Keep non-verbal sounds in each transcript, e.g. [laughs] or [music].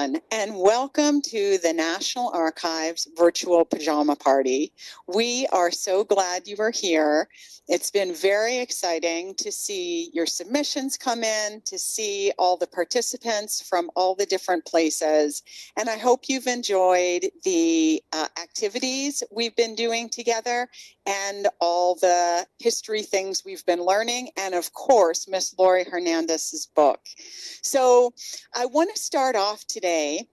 and welcome to the National Archives virtual pajama party. We are so glad you are here. It's been very exciting to see your submissions come in, to see all the participants from all the different places. And I hope you've enjoyed the uh, activities we've been doing together and all the history things we've been learning. And of course, Miss Laurie Hernandez's book. So I want to start off today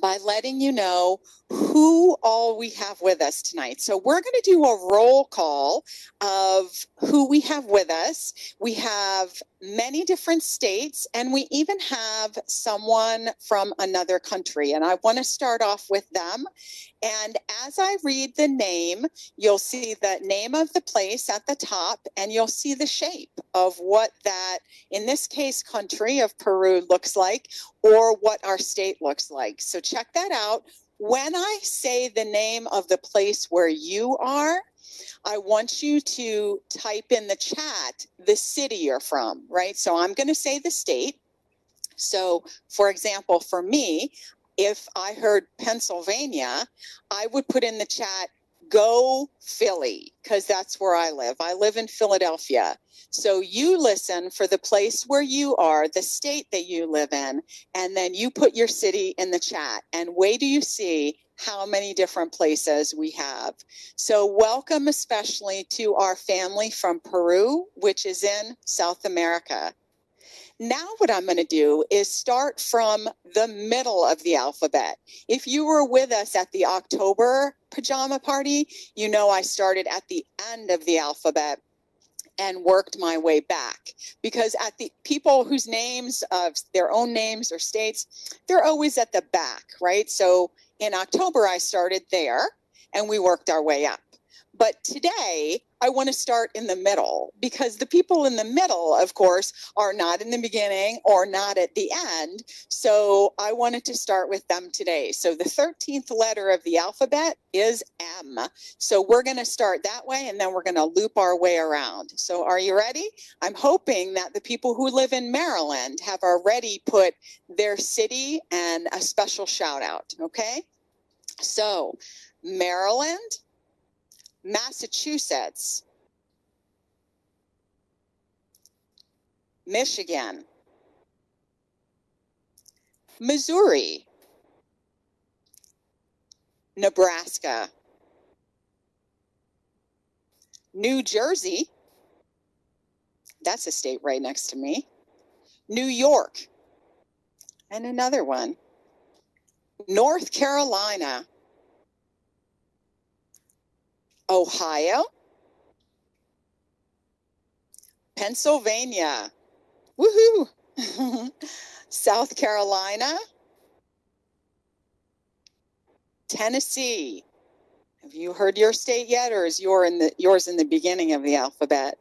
by letting you know who all we have with us tonight. So we're going to do a roll call of who we have with us. We have many different states and we even have someone from another country. And I want to start off with them. And as I read the name, you'll see the name of the place at the top and you'll see the shape of what that, in this case, country of Peru looks like or what our state looks like. So check that out. When I say the name of the place where you are, I want you to type in the chat the city you're from, right? So I'm going to say the state. So, for example, for me, if I heard Pennsylvania, I would put in the chat, go Philly, because that's where I live. I live in Philadelphia. So you listen for the place where you are, the state that you live in, and then you put your city in the chat. And wait do you see how many different places we have. So welcome especially to our family from Peru, which is in South America. Now what I'm going to do is start from the middle of the alphabet. If you were with us at the October pajama party, you know I started at the end of the alphabet and worked my way back. Because at the people whose names of their own names or states they're always at the back right? So in october i started there and we worked our way up. But today, I want to start in the middle because the people in the middle, of course, are not in the beginning or not at the end. So I wanted to start with them today. So the 13th letter of the alphabet is M. So we're going to start that way and then we're going to loop our way around. So are you ready? I'm hoping that the people who live in Maryland have already put their city and a special shout out. Okay. So Maryland, Massachusetts, Michigan, Missouri, Nebraska, New Jersey, that's a state right next to me, New York, and another one, North Carolina, Ohio, Pennsylvania, woohoo, [laughs] South Carolina, Tennessee. Have you heard your state yet, or is your in the, yours in the beginning of the alphabet?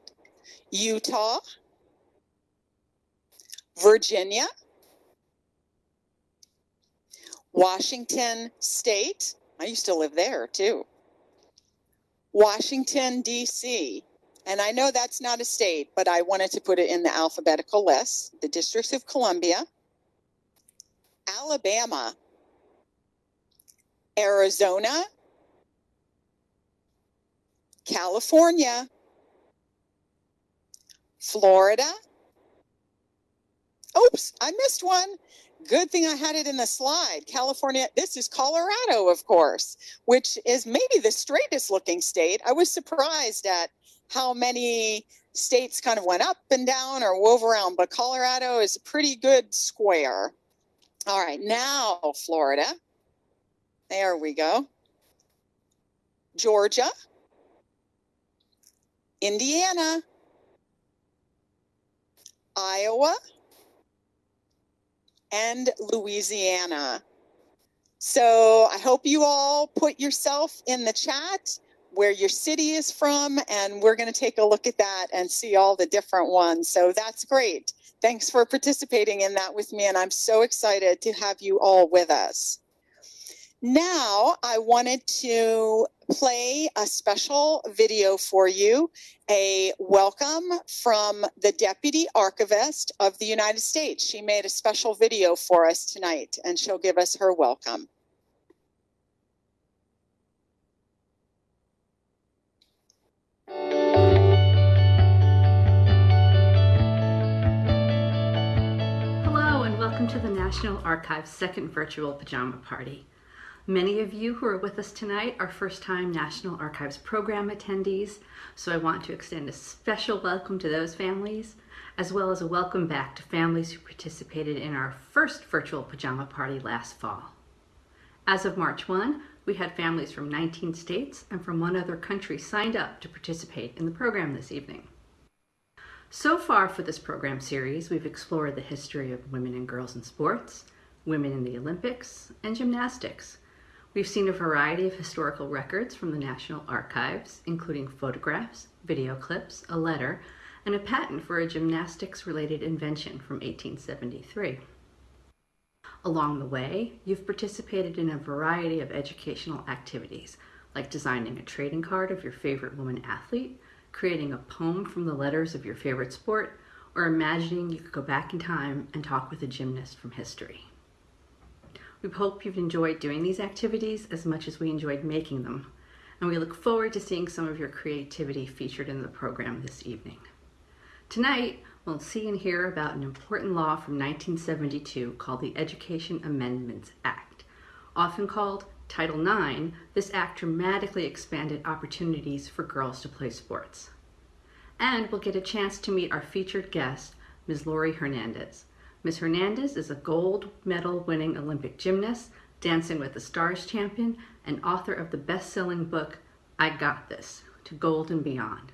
Utah, Virginia, Washington State. I used to live there too. Washington, D.C. And I know that's not a state, but I wanted to put it in the alphabetical list. The District of Columbia, Alabama, Arizona, California, Florida. Oops, I missed one. Good thing I had it in the slide. California, this is Colorado, of course, which is maybe the straightest looking state. I was surprised at how many states kind of went up and down or wove around, but Colorado is a pretty good square. All right, now Florida. There we go. Georgia, Indiana, Iowa, and Louisiana. So I hope you all put yourself in the chat where your city is from, and we're going to take a look at that and see all the different ones. So that's great. Thanks for participating in that with me, and I'm so excited to have you all with us. Now, I wanted to play a special video for you, a welcome from the Deputy Archivist of the United States. She made a special video for us tonight, and she'll give us her welcome. Hello, and welcome to the National Archives' second virtual pajama party. Many of you who are with us tonight are first-time National Archives program attendees, so I want to extend a special welcome to those families, as well as a welcome back to families who participated in our first virtual pajama party last fall. As of March 1, we had families from 19 states and from one other country signed up to participate in the program this evening. So far for this program series, we've explored the history of women and girls in sports, women in the Olympics, and gymnastics, We've seen a variety of historical records from the National Archives, including photographs, video clips, a letter, and a patent for a gymnastics-related invention from 1873. Along the way, you've participated in a variety of educational activities, like designing a trading card of your favorite woman athlete, creating a poem from the letters of your favorite sport, or imagining you could go back in time and talk with a gymnast from history. We hope you've enjoyed doing these activities as much as we enjoyed making them, and we look forward to seeing some of your creativity featured in the program this evening. Tonight, we'll see and hear about an important law from 1972 called the Education Amendments Act. Often called Title IX, this act dramatically expanded opportunities for girls to play sports. And we'll get a chance to meet our featured guest, Ms. Laurie Hernandez. Ms. Hernandez is a gold medal winning Olympic gymnast, Dancing with the Stars champion, and author of the best-selling book, I Got This, To Gold and Beyond.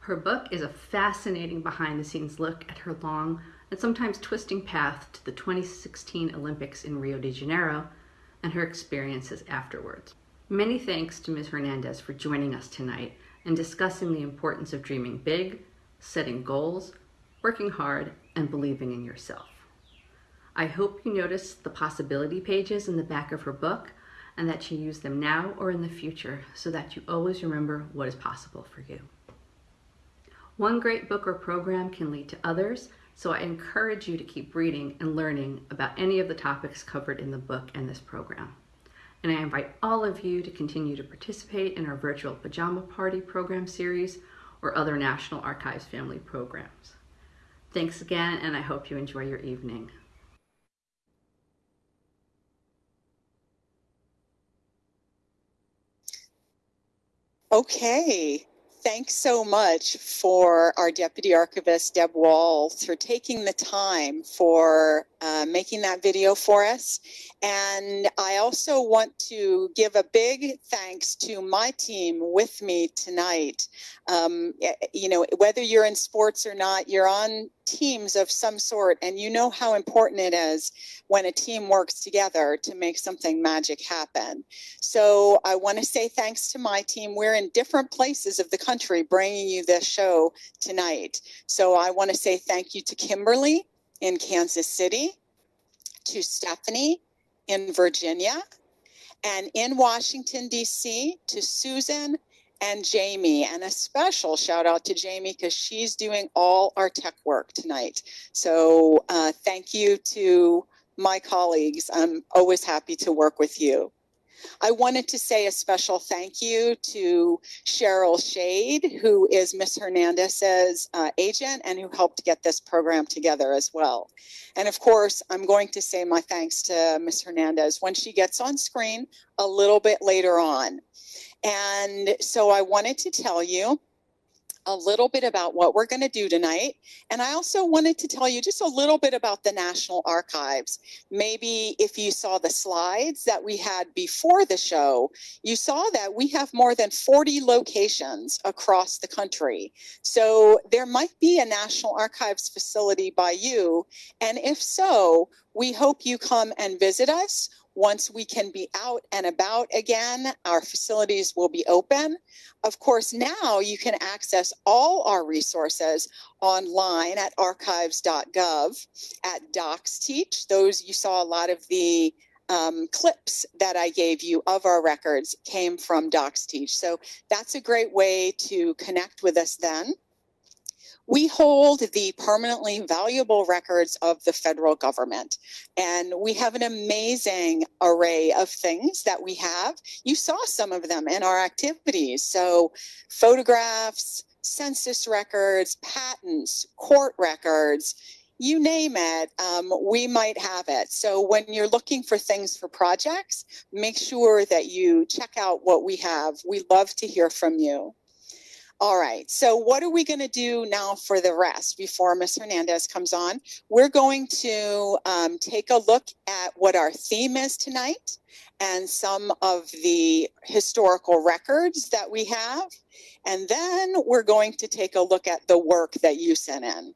Her book is a fascinating behind-the-scenes look at her long and sometimes twisting path to the 2016 Olympics in Rio de Janeiro and her experiences afterwards. Many thanks to Ms. Hernandez for joining us tonight and discussing the importance of dreaming big, setting goals, working hard, and believing in yourself. I hope you notice the possibility pages in the back of her book and that you use them now or in the future so that you always remember what is possible for you. One great book or program can lead to others, so I encourage you to keep reading and learning about any of the topics covered in the book and this program. And I invite all of you to continue to participate in our virtual pajama party program series or other National Archives family programs. Thanks again, and I hope you enjoy your evening. Okay. Thanks so much for our Deputy Archivist, Deb Walls, for taking the time for uh, making that video for us. And I also want to give a big thanks to my team with me tonight. Um, you know, whether you're in sports or not, you're on teams of some sort, and you know how important it is when a team works together to make something magic happen. So I want to say thanks to my team. We're in different places of the country bringing you this show tonight. So I want to say thank you to Kimberly in Kansas City, to Stephanie in Virginia, and in Washington, D.C., to Susan and Jamie. And a special shout out to Jamie because she's doing all our tech work tonight. So uh, thank you to my colleagues. I'm always happy to work with you. I wanted to say a special thank you to Cheryl Shade, who is Miss Hernandez's uh, agent and who helped get this program together as well. And of course, I'm going to say my thanks to Miss Hernandez when she gets on screen a little bit later on. And so I wanted to tell you a little bit about what we're going to do tonight. And I also wanted to tell you just a little bit about the National Archives. Maybe if you saw the slides that we had before the show, you saw that we have more than 40 locations across the country. So there might be a National Archives facility by you. And if so, we hope you come and visit us once we can be out and about again, our facilities will be open. Of course, now you can access all our resources online at archives.gov, at DocsTeach. Those you saw a lot of the um, clips that I gave you of our records came from DocsTeach. So that's a great way to connect with us then. We hold the permanently valuable records of the federal government, and we have an amazing array of things that we have. You saw some of them in our activities. So, photographs, census records, patents, court records, you name it, um, we might have it. So when you're looking for things for projects, make sure that you check out what we have. We love to hear from you. All right, so what are we going to do now for the rest before Ms. Hernandez comes on? We're going to um, take a look at what our theme is tonight and some of the historical records that we have. And then we're going to take a look at the work that you sent in.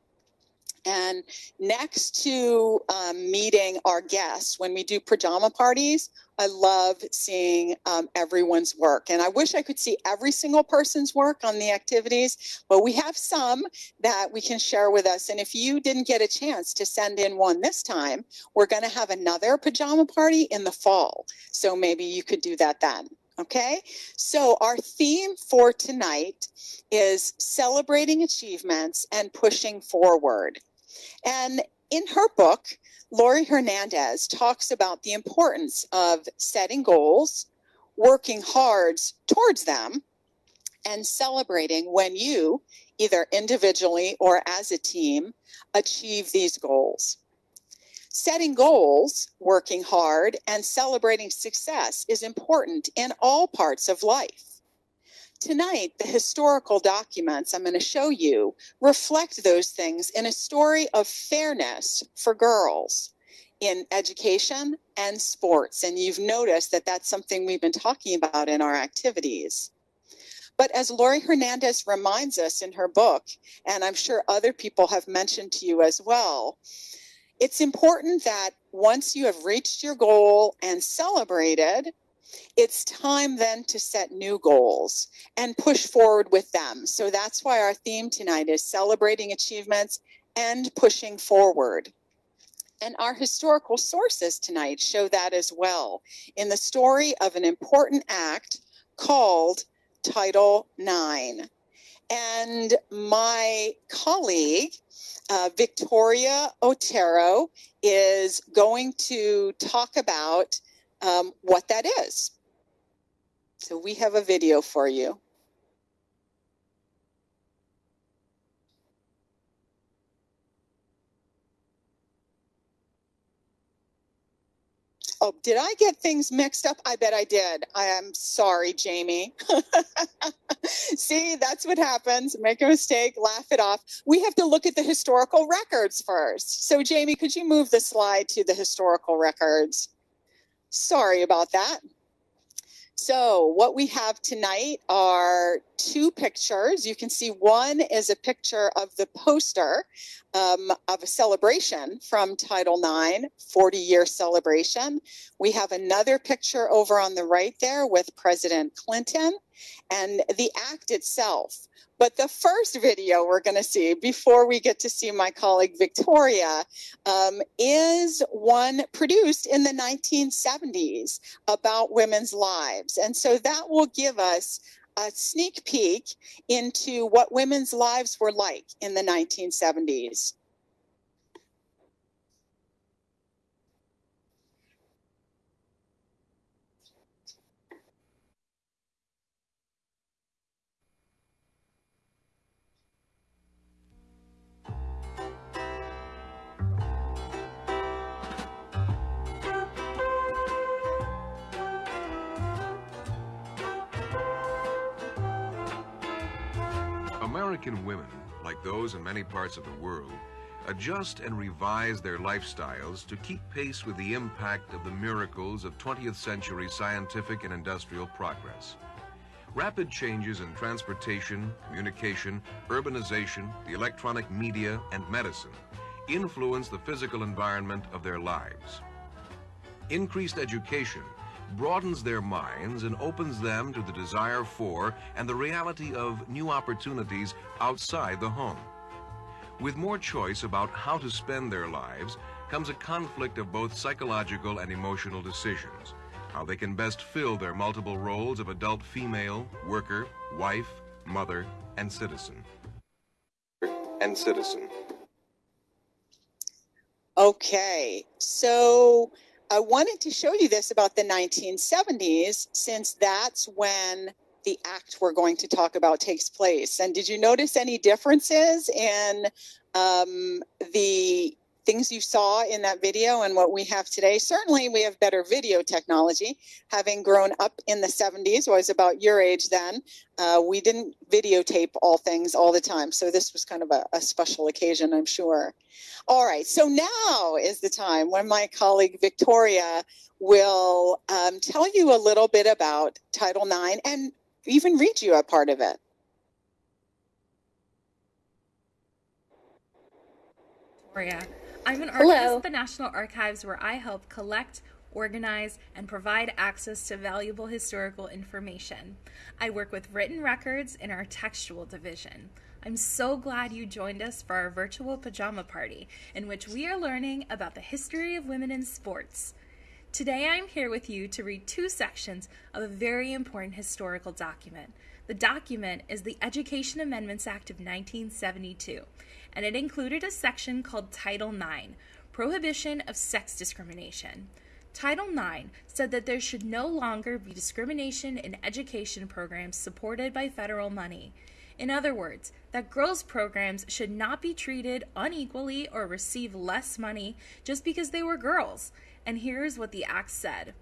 And next to um, meeting our guests, when we do pajama parties, I love seeing um, everyone's work. And I wish I could see every single person's work on the activities, but we have some that we can share with us. And if you didn't get a chance to send in one this time, we're going to have another pajama party in the fall. So maybe you could do that then. Okay, so our theme for tonight is celebrating achievements and pushing forward. And in her book, Laurie Hernandez talks about the importance of setting goals, working hard towards them, and celebrating when you, either individually or as a team, achieve these goals. Setting goals, working hard, and celebrating success is important in all parts of life. Tonight, the historical documents I'm going to show you reflect those things in a story of fairness for girls in education and sports. And you've noticed that that's something we've been talking about in our activities. But as Laurie Hernandez reminds us in her book, and I'm sure other people have mentioned to you as well, it's important that once you have reached your goal and celebrated, it's time then to set new goals and push forward with them. So that's why our theme tonight is celebrating achievements and pushing forward. And our historical sources tonight show that as well in the story of an important act called Title IX. And my colleague, uh, Victoria Otero, is going to talk about um, what that is. So we have a video for you. Oh, did I get things mixed up? I bet I did. I am sorry, Jamie. [laughs] See, that's what happens. Make a mistake, laugh it off. We have to look at the historical records first. So, Jamie, could you move the slide to the historical records? Sorry about that. So what we have tonight are two pictures. You can see one is a picture of the poster um, of a celebration from Title IX, 40 year celebration. We have another picture over on the right there with President Clinton and the act itself. But the first video we're going to see before we get to see my colleague Victoria um, is one produced in the 1970s about women's lives. And so that will give us a sneak peek into what women's lives were like in the 1970s. American women, like those in many parts of the world, adjust and revise their lifestyles to keep pace with the impact of the miracles of 20th century scientific and industrial progress. Rapid changes in transportation, communication, urbanization, the electronic media, and medicine influence the physical environment of their lives. Increased education broadens their minds and opens them to the desire for and the reality of new opportunities outside the home. With more choice about how to spend their lives, comes a conflict of both psychological and emotional decisions. How they can best fill their multiple roles of adult female, worker, wife, mother, and citizen. And citizen. Okay, so I wanted to show you this about the 1970s since that's when the act we're going to talk about takes place. And did you notice any differences in um, the things you saw in that video and what we have today? Certainly, we have better video technology. Having grown up in the 70s, I was about your age then, uh, we didn't videotape all things all the time. So this was kind of a, a special occasion, I'm sure. All right, so now is the time when my colleague Victoria will um, tell you a little bit about Title IX and even read you a part of it. Victoria. I'm an archivist at the National Archives where I help collect, organize, and provide access to valuable historical information. I work with written records in our textual division. I'm so glad you joined us for our virtual pajama party, in which we are learning about the history of women in sports. Today I'm here with you to read two sections of a very important historical document. The document is the Education Amendments Act of 1972, and it included a section called Title IX Prohibition of Sex Discrimination. Title IX said that there should no longer be discrimination in education programs supported by federal money. In other words, that girls' programs should not be treated unequally or receive less money just because they were girls. And here's what the act said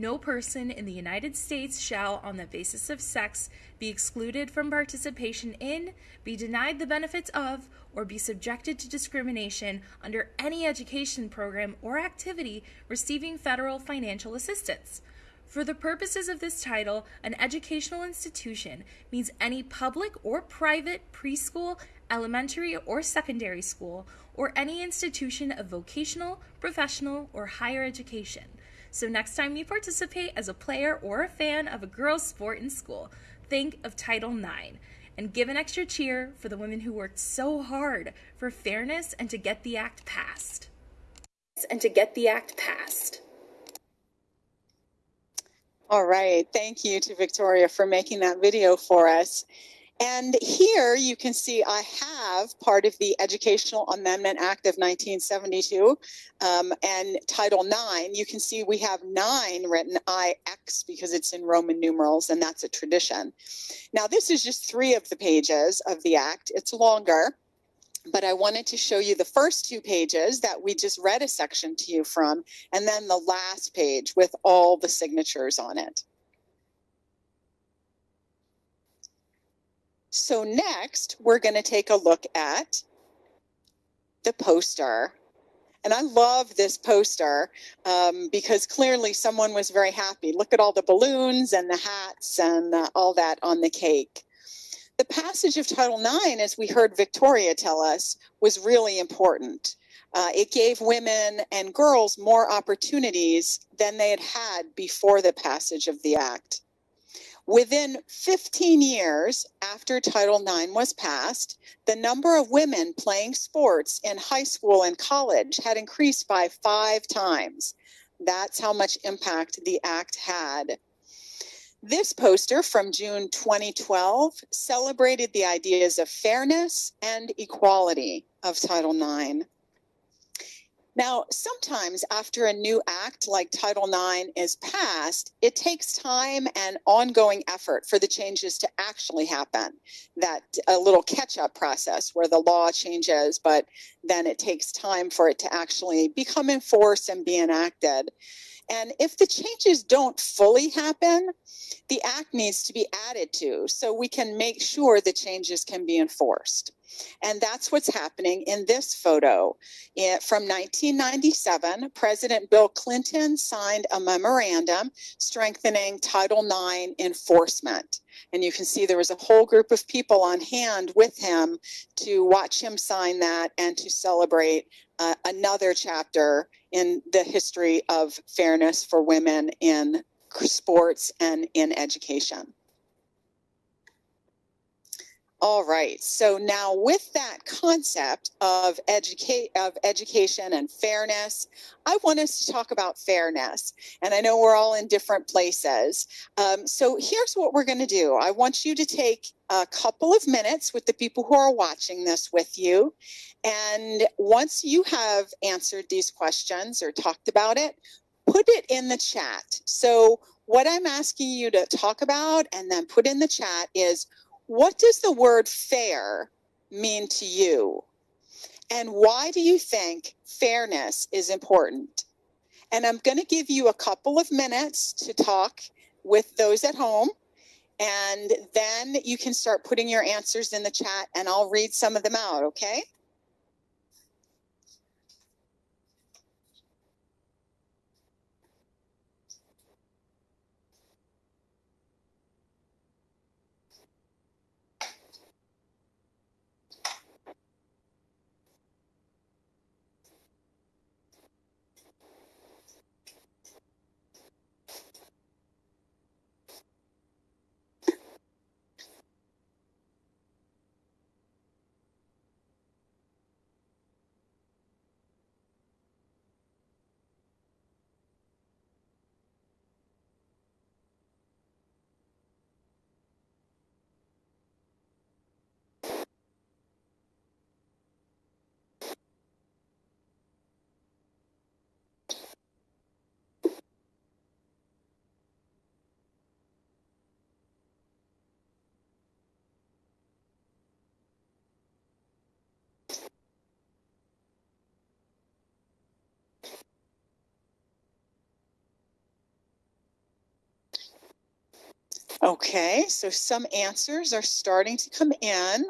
No person in the United States shall, on the basis of sex, be excluded from participation in, be denied the benefits of, or be subjected to discrimination under any education program or activity receiving federal financial assistance. For the purposes of this title, an educational institution means any public or private preschool, elementary or secondary school, or any institution of vocational, professional, or higher education. So next time you participate as a player or a fan of a girls' sport in school, think of Title IX and give an extra cheer for the women who worked so hard for fairness and to get the act passed. And to get the act passed. All right. Thank you to Victoria for making that video for us. And here you can see I have part of the Educational Amendment Act of 1972 um, and Title IX. You can see we have nine written IX because it's in Roman numerals and that's a tradition. Now, this is just three of the pages of the Act. It's longer, but I wanted to show you the first two pages that we just read a section to you from, and then the last page with all the signatures on it. So next, we're going to take a look at the poster. And I love this poster um, because clearly someone was very happy. Look at all the balloons and the hats and all that on the cake. The passage of Title IX, as we heard Victoria tell us, was really important. Uh, it gave women and girls more opportunities than they had had before the passage of the act. Within 15 years after Title IX was passed, the number of women playing sports in high school and college had increased by five times. That's how much impact the act had. This poster from June 2012 celebrated the ideas of fairness and equality of Title IX. Now, sometimes after a new act like Title IX is passed, it takes time and ongoing effort for the changes to actually happen. That a little catch up process where the law changes, but then it takes time for it to actually become enforced and be enacted. And if the changes don't fully happen, the act needs to be added to so we can make sure the changes can be enforced. And that's what's happening in this photo. It, from 1997, President Bill Clinton signed a memorandum strengthening Title IX enforcement. And you can see there was a whole group of people on hand with him to watch him sign that and to celebrate uh, another chapter in the history of fairness for women in sports and in education. All right. So now with that concept of educate of education and fairness, I want us to talk about fairness. And I know we're all in different places. Um, so here's what we're going to do. I want you to take a couple of minutes with the people who are watching this with you. And once you have answered these questions or talked about it, put it in the chat. So what I'm asking you to talk about and then put in the chat is what does the word fair mean to you? And why do you think fairness is important? And I'm going to give you a couple of minutes to talk with those at home. And then you can start putting your answers in the chat and I'll read some of them out, okay? Okay, so some answers are starting to come in.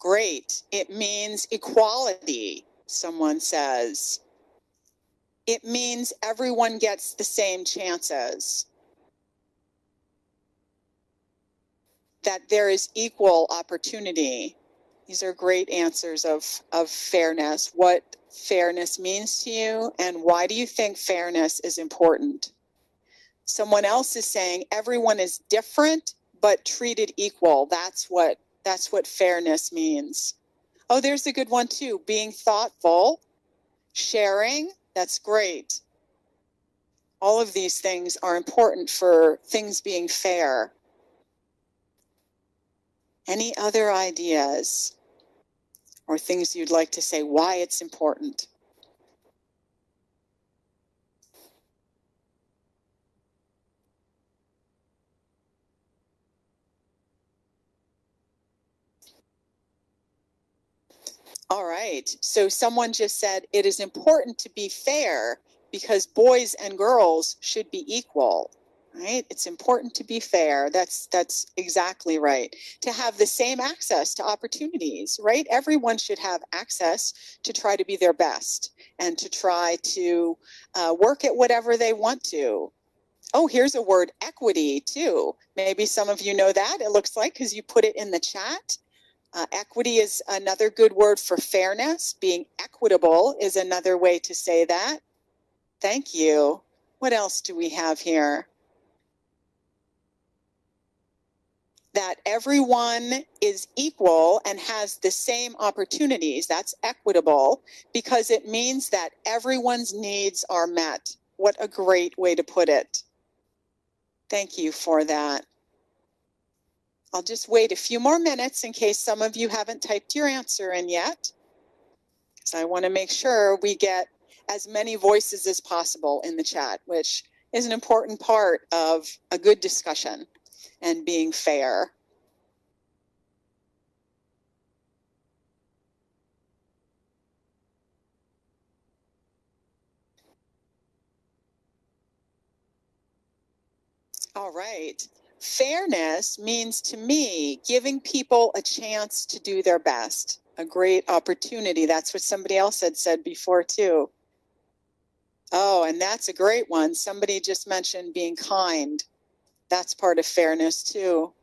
Great. It means equality, someone says. It means everyone gets the same chances. That there is equal opportunity. These are great answers of, of fairness, what fairness means to you, and why do you think fairness is important? Someone else is saying everyone is different but treated equal. That's what that's what fairness means. Oh there's a good one too being thoughtful sharing that's great. All of these things are important for things being fair. Any other ideas or things you'd like to say why it's important All right. So someone just said it is important to be fair because boys and girls should be equal. Right? It's important to be fair. That's that's exactly right. To have the same access to opportunities, right? Everyone should have access to try to be their best and to try to uh, work at whatever they want to. Oh, here's a word equity too. Maybe some of you know that. It looks like because you put it in the chat. Uh, equity is another good word for fairness. Being equitable is another way to say that. Thank you. What else do we have here? That everyone is equal and has the same opportunities. That's equitable because it means that everyone's needs are met. What a great way to put it. Thank you for that. I'll just wait a few more minutes in case some of you haven't typed your answer in yet. Because I want to make sure we get as many voices as possible in the chat, which is an important part of a good discussion and being fair. All right. Fairness means to me giving people a chance to do their best, a great opportunity. That's what somebody else had said before, too. Oh, and that's a great one. Somebody just mentioned being kind. That's part of fairness, too.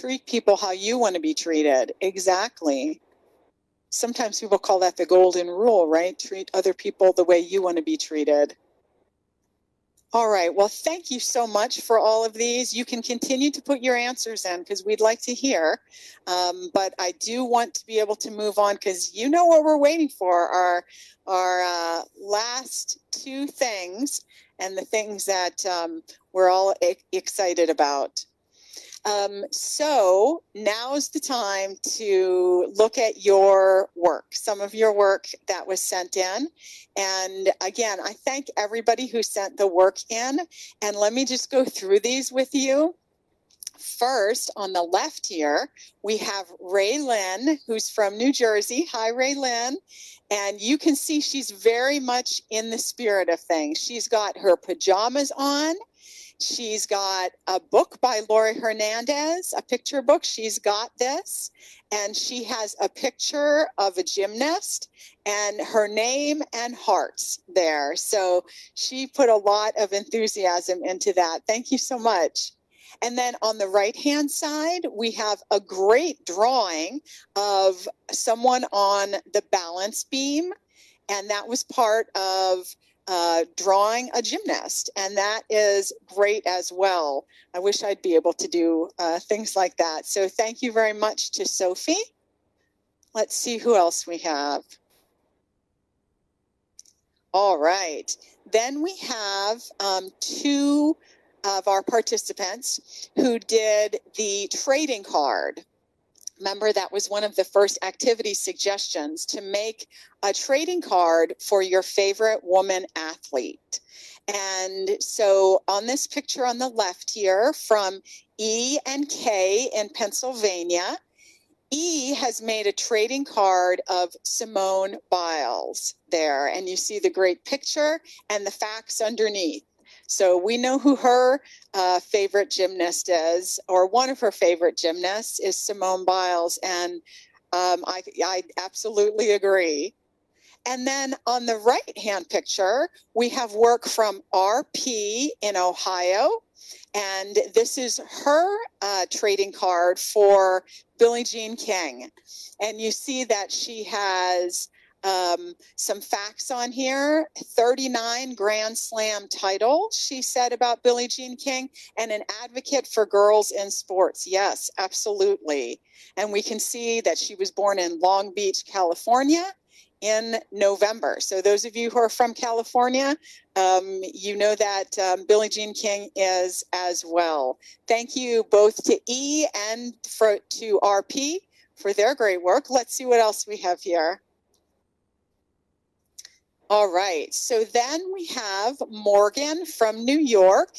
Treat people how you want to be treated. Exactly. Sometimes people call that the golden rule, right? Treat other people the way you want to be treated. All right. Well, thank you so much for all of these. You can continue to put your answers in because we'd like to hear. Um, but I do want to be able to move on because you know what we're waiting for our our uh, last two things and the things that um, we're all e excited about. Um, so now's the time to look at your work, some of your work that was sent in. And again, I thank everybody who sent the work in. And let me just go through these with you. First, on the left here, we have Ray Lynn, who's from New Jersey. Hi, Ray Lynn. And you can see she's very much in the spirit of things. She's got her pajamas on She's got a book by Laurie Hernandez, a picture book. She's got this. And she has a picture of a gymnast and her name and hearts there. So she put a lot of enthusiasm into that. Thank you so much. And then on the right hand side, we have a great drawing of someone on the balance beam. And that was part of uh, drawing a gymnast, and that is great as well. I wish I'd be able to do uh, things like that. So thank you very much to Sophie. Let's see who else we have. All right. Then we have um, two of our participants who did the trading card. Remember, that was one of the first activity suggestions to make a trading card for your favorite woman athlete. And so on this picture on the left here from E and K in Pennsylvania, E has made a trading card of Simone Biles there. And you see the great picture and the facts underneath. So we know who her uh, favorite gymnast is, or one of her favorite gymnasts is Simone Biles. And um, I, I absolutely agree. And then on the right hand picture, we have work from RP in Ohio. And this is her uh, trading card for Billie Jean King. And you see that she has um, some facts on here 39 Grand Slam titles, she said about Billie Jean King, and an advocate for girls in sports. Yes, absolutely. And we can see that she was born in Long Beach, California in November. So, those of you who are from California, um, you know that um, Billie Jean King is as well. Thank you both to E and for, to RP for their great work. Let's see what else we have here. All right. So then we have Morgan from New York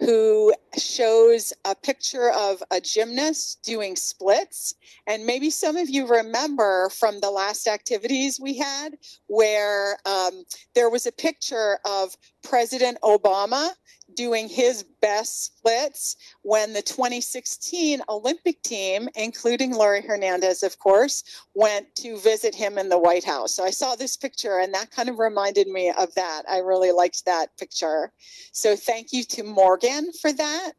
who shows a picture of a gymnast doing splits. And maybe some of you remember from the last activities we had where um, there was a picture of President Obama doing his best splits when the 2016 Olympic team, including Laurie Hernandez, of course, went to visit him in the White House. So I saw this picture and that kind of reminded me of that. I really liked that picture. So thank you to Morgan for that.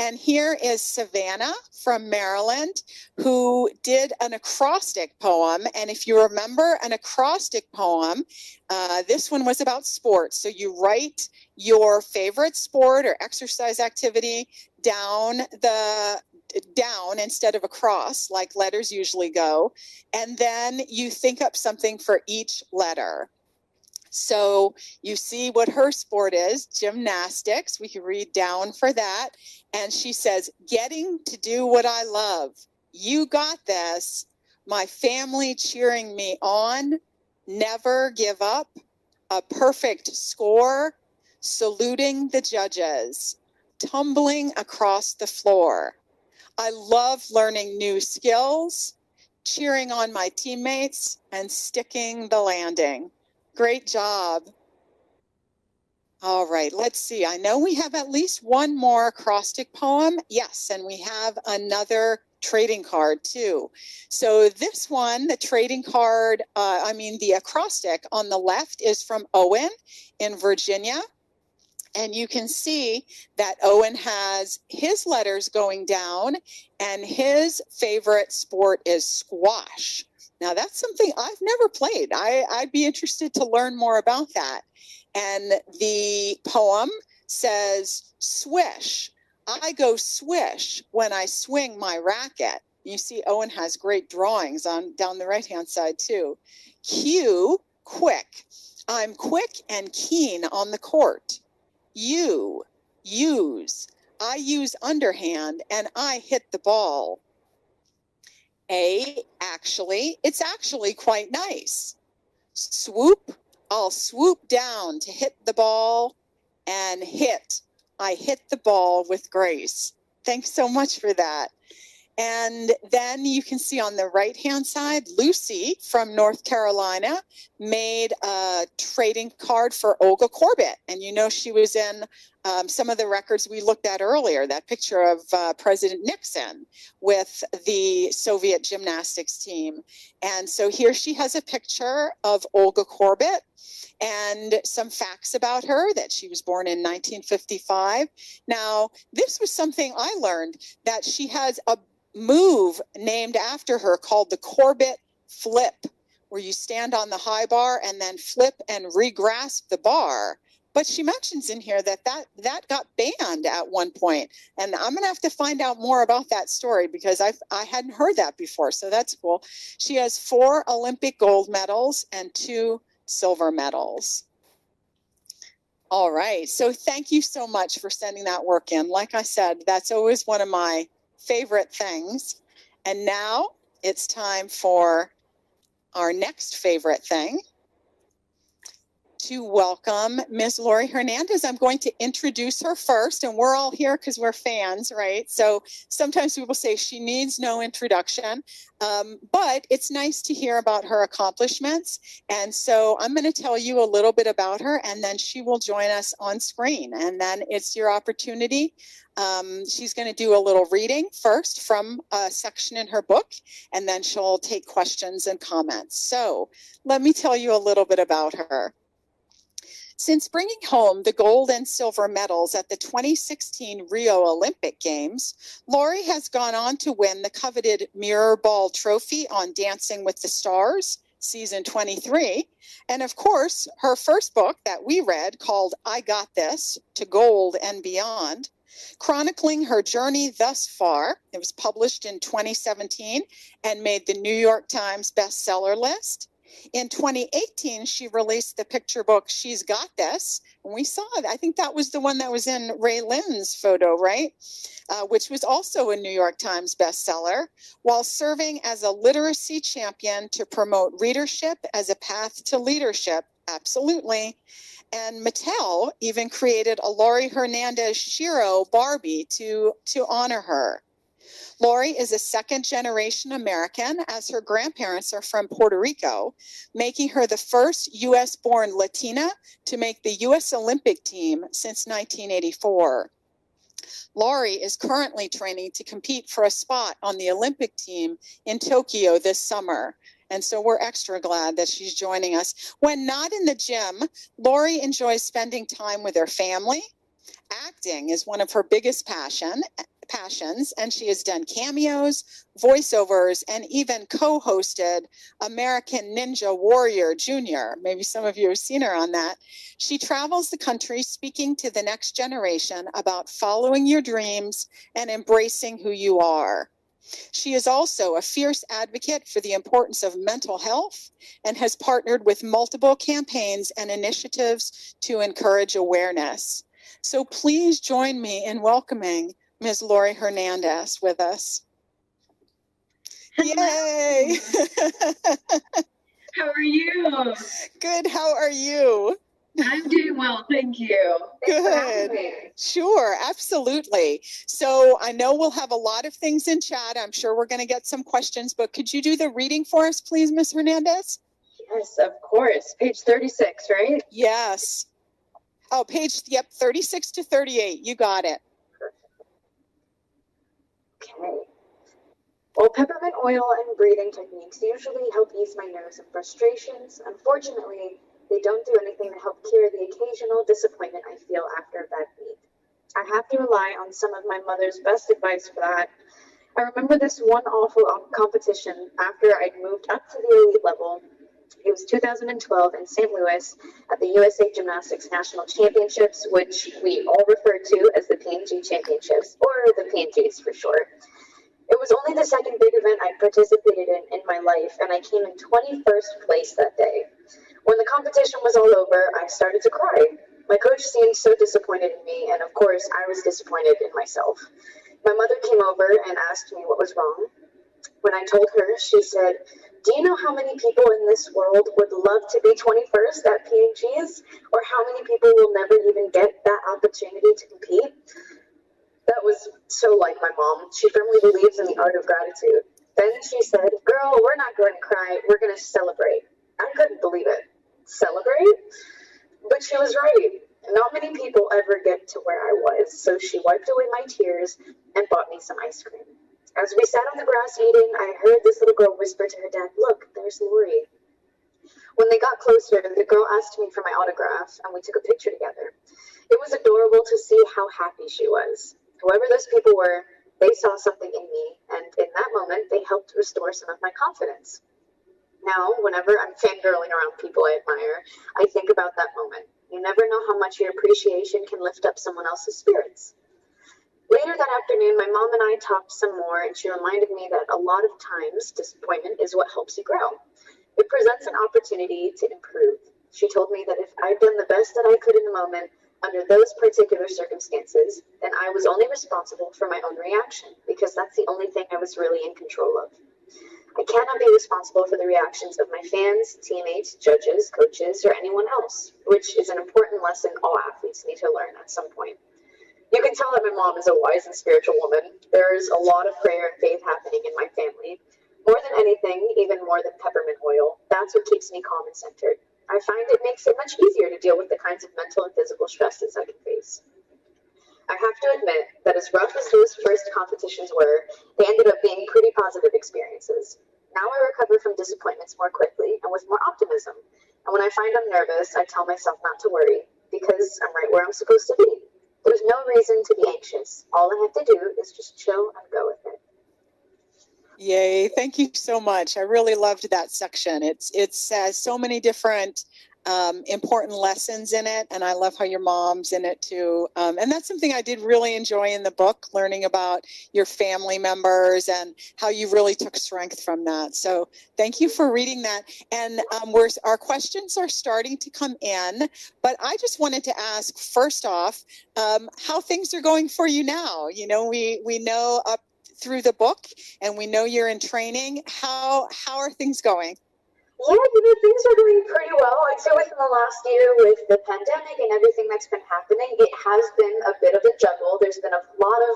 And here is Savannah from Maryland, who did an acrostic poem. And if you remember an acrostic poem, uh, this one was about sports. So you write your favorite sport or exercise activity down the down instead of across like letters usually go and then you think up something for each letter so you see what her sport is gymnastics. We can read down for that. And she says, Getting to do what I love. You got this. My family cheering me on. Never give up. A perfect score. Saluting the judges. Tumbling across the floor. I love learning new skills, cheering on my teammates, and sticking the landing. Great job. All right, let's see. I know we have at least one more acrostic poem. Yes, and we have another trading card too. So this one, the trading card, uh, I mean the acrostic on the left is from Owen in Virginia. And you can see that Owen has his letters going down, and his favorite sport is squash. Now, that's something I've never played. I, I'd be interested to learn more about that. And the poem says, Swish. I go swish when I swing my racket. You see, Owen has great drawings on down the right hand side, too. Q, quick. I'm quick and keen on the court. You, use. I use underhand and I hit the ball. A, actually, it's actually quite nice. Swoop, I'll swoop down to hit the ball and hit. I hit the ball with grace. Thanks so much for that. And then you can see on the right hand side, Lucy from North Carolina made a trading card for Olga Korbut. And you know, she was in um, some of the records we looked at earlier, that picture of uh, President Nixon with the Soviet gymnastics team. And so here she has a picture of Olga Korbut and some facts about her that she was born in 1955. Now, this was something I learned that she has a move named after her called the Korbut Flip, where you stand on the high bar and then flip and regrasp the bar. But she mentions in here that that, that got banned at one point, and I'm gonna have to find out more about that story because I I hadn't heard that before. So that's cool. She has four Olympic gold medals and two silver medals. All right. So thank you so much for sending that work in. Like I said, that's always one of my favorite things. And now it's time for our next favorite thing to welcome Ms. Laurie Hernandez. I'm going to introduce her first, and we're all here because we're fans, right? So sometimes people say she needs no introduction, um, but it's nice to hear about her accomplishments. And so I'm going to tell you a little bit about her, and then she will join us on screen. And then it's your opportunity. Um, she's going to do a little reading first from a section in her book, and then she'll take questions and comments. So let me tell you a little bit about her. Since bringing home the gold and silver medals at the 2016 Rio Olympic Games, Laurie has gone on to win the coveted Mirror Ball Trophy on Dancing with the Stars, season 23. And of course, her first book that we read called I Got This to Gold and Beyond, chronicling her journey thus far. It was published in 2017 and made the New York Times bestseller list. In 2018, she released the picture book She's Got This. And we saw it. I think that was the one that was in Ray Lynn's photo, right? Uh, which was also a New York Times bestseller, while serving as a literacy champion to promote readership as a path to leadership. Absolutely. And Mattel even created a Laurie Hernandez Shero Barbie to, to honor her. Laurie is a second generation American, as her grandparents are from Puerto Rico, making her the first U.S. born Latina to make the U.S. Olympic team since 1984. Laurie is currently training to compete for a spot on the Olympic team in Tokyo this summer. And so we're extra glad that she's joining us. When not in the gym, Laurie enjoys spending time with her family. Acting is one of her biggest passion, passions, and she has done cameos, voiceovers, and even co hosted American Ninja Warrior Jr. Maybe some of you have seen her on that. She travels the country speaking to the next generation about following your dreams and embracing who you are. She is also a fierce advocate for the importance of mental health and has partnered with multiple campaigns and initiatives to encourage awareness. So please join me in welcoming Ms. Laurie Hernandez with us. Yay! [laughs] How are you? Good. How are you? I'm doing well, thank you. Good. Sure, absolutely. So I know we'll have a lot of things in chat. I'm sure we're going to get some questions, but could you do the reading for us, please, Ms. Hernandez? Yes, of course. Page 36, right? Yes. Oh, page, yep, 36 to 38. You got it. Okay. While peppermint oil and breathing techniques usually help ease my nerves and frustrations, unfortunately, they don't do anything to help cure the occasional disappointment I feel after a bad meet. I have to rely on some of my mother's best advice for that. I remember this one awful competition after I'd moved up to the elite level. It was 2012 in St. Louis at the USA Gymnastics National Championships, which we all refer to as the P&G Championships, or the P&Gs for short. It was only the second big event I participated in in my life, and I came in 21st place that day. When the competition was all over, I started to cry. My coach seemed so disappointed in me, and of course, I was disappointed in myself. My mother came over and asked me what was wrong. When I told her, she said, Do you know how many people in this world would love to be 21st at P&Gs? Or how many people will never even get that opportunity to compete? That was so like my mom. She firmly believes in the art of gratitude. Then she said, Girl, we're not going to cry, we're going to celebrate. I couldn't believe it. Celebrate? But she was right. Not many people ever get to where I was, so she wiped away my tears and bought me some ice cream. As we sat on the grass eating, I heard this little girl whisper to her dad, Look, there's Laurie. When they got closer, the girl asked me for my autograph, and we took a picture together. It was adorable to see how happy she was. Whoever those people were, they saw something in me, and in that moment, they helped restore some of my confidence. Now, whenever I'm fangirling around people I admire, I think about that moment. You never know how much your appreciation can lift up someone else's spirits. Later that afternoon, my mom and I talked some more, and she reminded me that a lot of times disappointment is what helps you grow. It presents an opportunity to improve. She told me that if I'd done the best that I could in the moment, under those particular circumstances, then I was only responsible for my own reaction, because that's the only thing I was really in control of. I cannot be responsible for the reactions of my fans, teammates, judges, coaches, or anyone else, which is an important lesson all athletes need to learn at some point. You can tell that my mom is a wise and spiritual woman. There's a lot of prayer and faith happening in my family. More than anything, even more than peppermint oil, that's what keeps me calm and centered. I find it makes it much easier to deal with the kinds of mental and physical stresses I can face. I have to admit that as rough as those first competitions were, they ended up being pretty positive experiences. Now I recover from disappointments more quickly and with more optimism. And when I find I'm nervous, I tell myself not to worry because I'm right where I'm supposed to be. There's no reason to be anxious. All I have to do is just chill and go with it. Yay. Thank you so much. I really loved that section. It's it says so many different um, important lessons in it, and I love how your mom's in it too. Um, and that's something I did really enjoy in the book, learning about your family members and how you really took strength from that. So thank you for reading that. And um, we're our questions are starting to come in, but I just wanted to ask first off um, how things are going for you now. You know, we we know up through the book, and we know you're in training. How how are things going? Yeah, you know, things are going pretty well. I'd say within the last year with the pandemic and everything that's been happening, it has been a bit of a juggle. There's been a lot of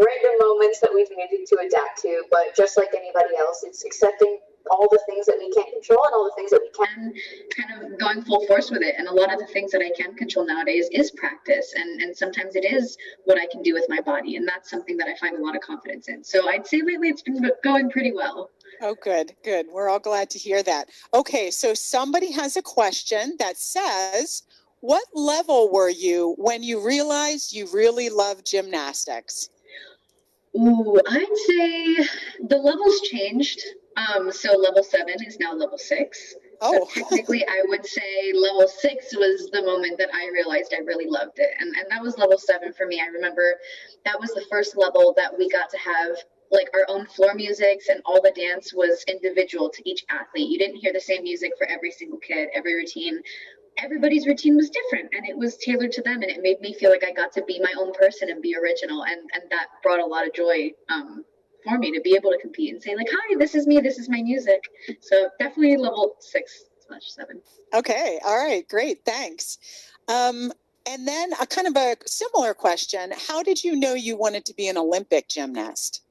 random moments that we've needed to adapt to, but just like anybody else, it's accepting all the things that we can't control and all the things that we can kind of going full force with it and a lot of the things that i can control nowadays is practice and and sometimes it is what i can do with my body and that's something that i find a lot of confidence in so i'd say lately it's been going pretty well Oh, good, good. We're all glad to hear that. Okay, so somebody has a question that says, What level were you when you realized you really loved gymnastics? Ooh, I'd say the levels changed. Um, so level seven is now level six. Oh. So technically, I would say level six was the moment that I realized I really loved it. And, and that was level seven for me. I remember that was the first level that we got to have like our own floor musics and all the dance was individual to each athlete. You didn't hear the same music for every single kid, every routine. Everybody's routine was different and it was tailored to them and it made me feel like I got to be my own person and be original and and that brought a lot of joy um, for me to be able to compete and say like hi this is me this is my music so definitely level six slash seven okay all right great thanks um, and then a kind of a similar question how did you know you wanted to be an olympic gymnast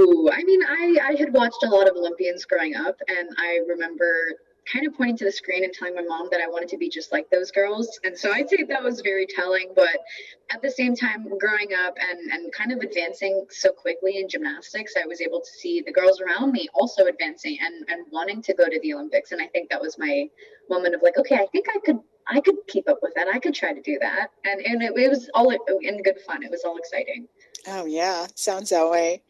Ooh, I mean, I, I had watched a lot of Olympians growing up, and I remember kind of pointing to the screen and telling my mom that I wanted to be just like those girls. And so I'd say that was very telling. But at the same time, growing up and, and kind of advancing so quickly in gymnastics, I was able to see the girls around me also advancing and, and wanting to go to the Olympics. And I think that was my moment of like, okay, I think I could I could keep up with that. I could try to do that. And and it, it was all in good fun. It was all exciting. Oh yeah, sounds that way.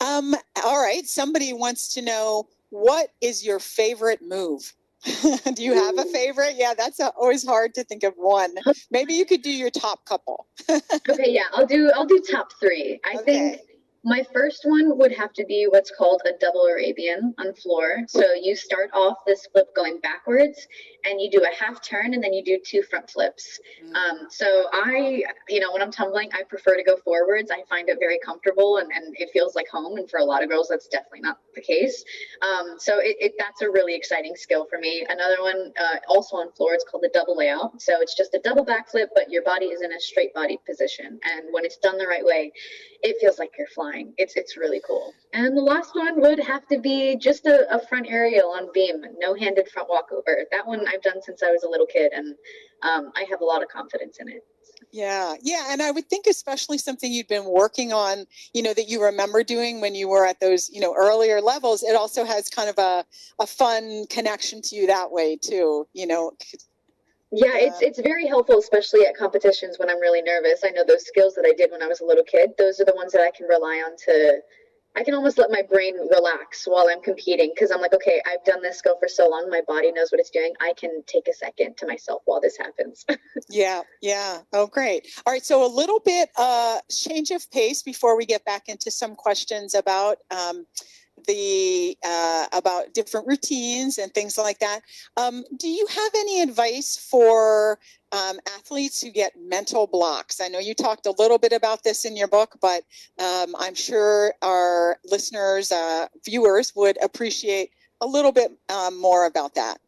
Um, all right. Somebody wants to know what is your favorite move? [laughs] do you have a favorite? Yeah, that's a, always hard to think of one. Maybe you could do your top couple. [laughs] okay, yeah, I'll do I'll do top three. I okay. think my first one would have to be what's called a double Arabian on floor. So you start off this flip going backwards and you do a half turn and then you do two front flips. Mm. Um, so I, you know, when I'm tumbling, I prefer to go forwards. I find it very comfortable and, and it feels like home. And for a lot of girls, that's definitely not the case. Um, so it, it, that's a really exciting skill for me. Another one, uh, also on floor, it's called the double layout. So it's just a double backflip, but your body is in a straight body position. And when it's done the right way, it feels like you're flying. It's it's really cool. And the last one would have to be just a, a front aerial on beam, no handed front walkover. That one I've done since I was a little kid, and um, I have a lot of confidence in it. Yeah, yeah, and I would think especially something you'd been working on, you know, that you remember doing when you were at those, you know, earlier levels. It also has kind of a a fun connection to you that way too, you know, yeah, it's it's very helpful, especially at competitions when I'm really nervous. I know those skills that I did when I was a little kid; those are the ones that I can rely on to. I can almost let my brain relax while I'm competing because I'm like, okay, I've done this skill for so long, my body knows what it's doing. I can take a second to myself while this happens. [laughs] yeah, yeah. Oh, great. All right, so a little bit uh, change of pace before we get back into some questions about. Um, the uh, about different routines and things like that. Um, do you have any advice for um, athletes who get mental blocks? I know you talked a little bit about this in your book, but um, I'm sure our listeners, uh, viewers, would appreciate a little bit um, more about that.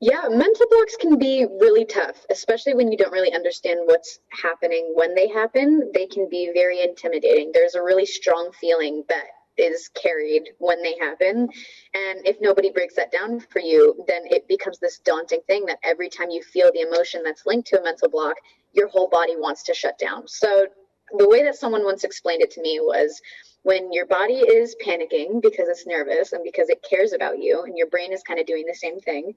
Yeah, mental blocks can be really tough, especially when you don't really understand what's happening when they happen. They can be very intimidating. There's a really strong feeling that is carried when they happen. And if nobody breaks that down for you, then it becomes this daunting thing that every time you feel the emotion that's linked to a mental block, your whole body wants to shut down. So the way that someone once explained it to me was when your body is panicking because it's nervous and because it cares about you and your brain is kind of doing the same thing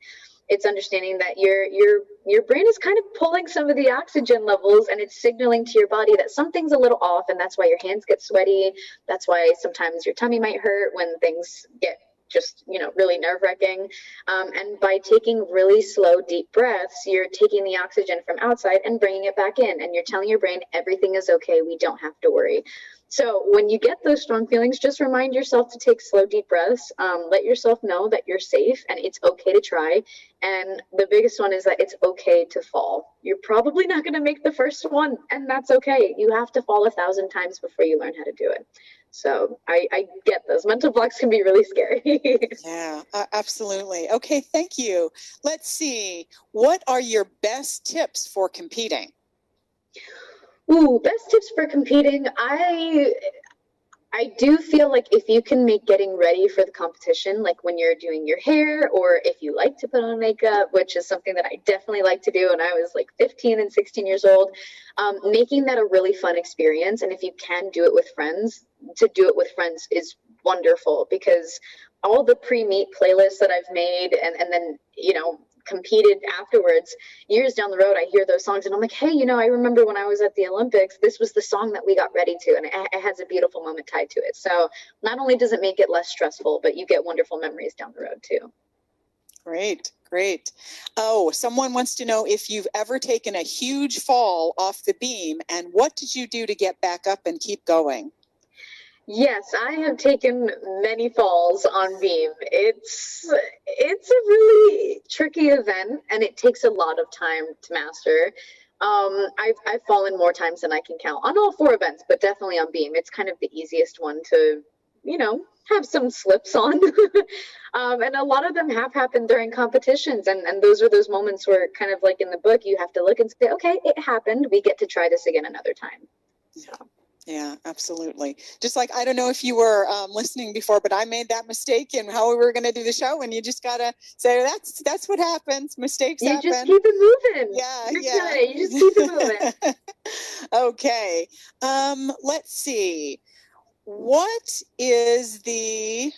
it's understanding that your your your brain is kind of pulling some of the oxygen levels and it's signaling to your body that something's a little off and that's why your hands get sweaty. That's why sometimes your tummy might hurt when things get just you know really nerve wracking um, and by taking really slow deep breaths you're taking the oxygen from outside and bringing it back in and you're telling your brain everything is okay we don't have to worry so when you get those strong feelings, just remind yourself to take slow, deep breaths. Um, let yourself know that you're safe and it's okay to try. And the biggest one is that it's okay to fall. You're probably not going to make the first one, and that's okay. You have to fall a thousand times before you learn how to do it. So I, I get those mental blocks can be really scary. [laughs] yeah, uh, absolutely. Okay, thank you. Let's see. What are your best tips for competing? Ooh, best tips for competing. I I do feel like if you can make getting ready for the competition, like when you're doing your hair, or if you like to put on makeup, which is something that I definitely like to do when I was like 15 and 16 years old, um, making that a really fun experience. And if you can do it with friends, to do it with friends is wonderful because all the pre-meet playlists that I've made and, and then, you know, competed afterwards years down the road i hear those songs and i'm like hey you know i remember when i was at the olympics this was the song that we got ready to and it, it has a beautiful moment tied to it so not only does it make it less stressful but you get wonderful memories down the road too Great, great. Oh, someone wants to know if you've ever taken a huge fall off the beam and what did you do to get back up and keep going? Yes, I have taken many falls on beam. It's it's a really tricky event and it takes a lot of time to master. Um, I've I've fallen more times than I can count on all four events, but definitely on beam. It's kind of the easiest one to, you know, have some slips on. [laughs] um, and a lot of them have happened during competitions. And, and those are those moments where, kind of like in the book, you have to look and say, okay, it happened. We get to try this again another time. So. Yeah, absolutely. Just like I don't know if you were um, listening before, but I made that mistake in how we were going to do the show, and you just gotta say that's that's what happens. Mistakes You happen. just keep it moving. yeah, You're yeah. good. You just keep it moving. [laughs] okay. Um, let's see. What is the